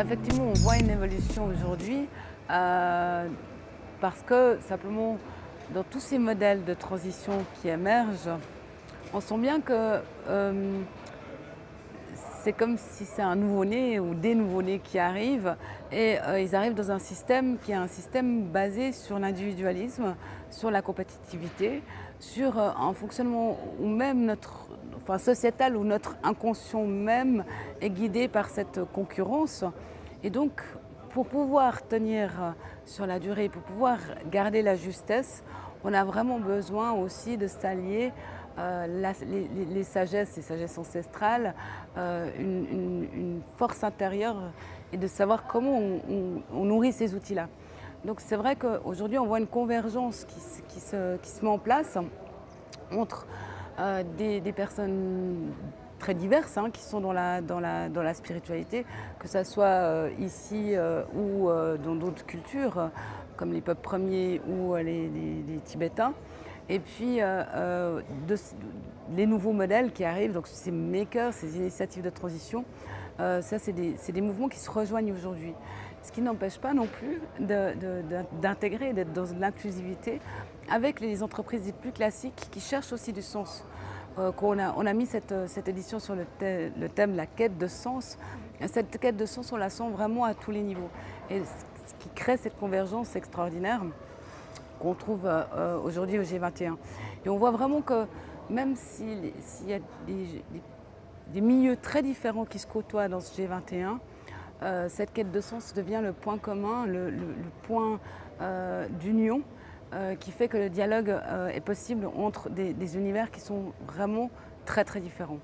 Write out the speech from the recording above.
effectivement, on voit une évolution aujourd'hui euh, parce que simplement, dans tous ces modèles de transition qui émergent, on sent bien que euh, c'est comme si c'est un nouveau-né ou des nouveaux-nés qui arrivent et euh, ils arrivent dans un système qui est un système basé sur l'individualisme, sur la compétitivité, sur un fonctionnement ou même notre enfin, sociétal où notre inconscient même est guidé par cette concurrence. Et donc, pour pouvoir tenir sur la durée, pour pouvoir garder la justesse, on a vraiment besoin aussi de s'allier euh, les, les, sagesses, les sagesses ancestrales, euh, une, force intérieure et de savoir comment on, nourrit ces outils-là. Donc c'est vrai qu'aujourd'hui on voit une convergence qui, se, met en place entre euh, des, personnes très diverses hein, qui sont dans la, spiritualité, que ce soit ici ou dans d'autres cultures, comme les peuples premiers ou les, Tibétains. Et puis, les nouveaux modèles qui arrivent, donc ces makers, ces initiatives de transition, ça, c'est des, mouvements qui se rejoignent aujourd'hui. Ce qui n'empêche pas non plus d'intégrer, d'être dans l'inclusivité avec les entreprises les plus classiques qui cherchent aussi du sens. Euh, on, a, on, a, mis cette, cette édition sur le, le, thème la quête de sens. Cette quête de sens, on la sent vraiment à tous les niveaux. Et ce qui crée cette convergence extraordinaire qu'on trouve euh, euh, aujourd'hui au G21. Et on voit vraiment que même s'il y a des, milieux très différents qui se côtoient dans ce G21, euh, cette quête de sens devient le point commun, le, point d'union qui fait que le dialogue est possible entre des, univers qui sont vraiment très très différents.